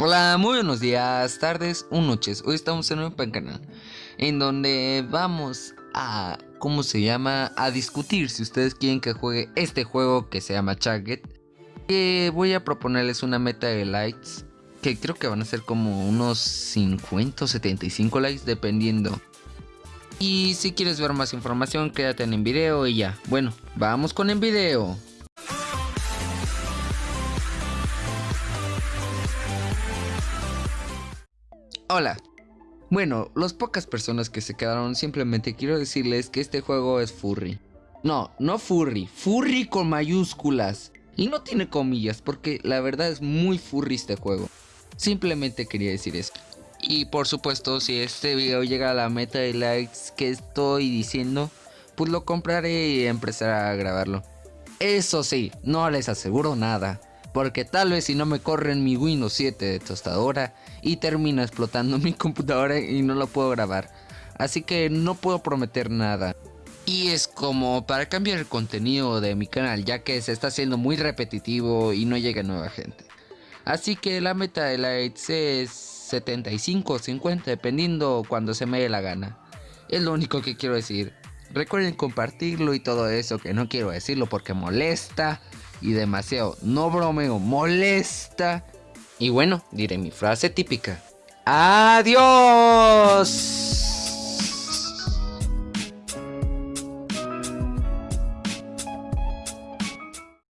Hola, muy buenos días, tardes o noches. Hoy estamos en un canal en donde vamos a, ¿cómo se llama? A discutir si ustedes quieren que juegue este juego que se llama Target. Que voy a proponerles una meta de likes que creo que van a ser como unos 50 o 75 likes dependiendo. Y si quieres ver más información, quédate en el video y ya. Bueno, vamos con el video. Hola. Bueno, las pocas personas que se quedaron simplemente quiero decirles que este juego es furry. No, no furry, furry con mayúsculas. Y no tiene comillas porque la verdad es muy furry este juego. Simplemente quería decir eso. Y por supuesto, si este video llega a la meta de likes que estoy diciendo, pues lo compraré y empezaré a grabarlo. Eso sí, no les aseguro nada porque tal vez si no me corren mi Windows 7 de tostadora y termina explotando mi computadora y no lo puedo grabar. Así que no puedo prometer nada. Y es como para cambiar el contenido de mi canal ya que se está haciendo muy repetitivo y no llega nueva gente. Así que la meta de likes es 75 o 50 dependiendo cuando se me dé la gana. Es lo único que quiero decir. Recuerden compartirlo y todo eso que no quiero decirlo porque molesta y demasiado, no bromeo, molesta. Y bueno, diré mi frase típica. Adiós.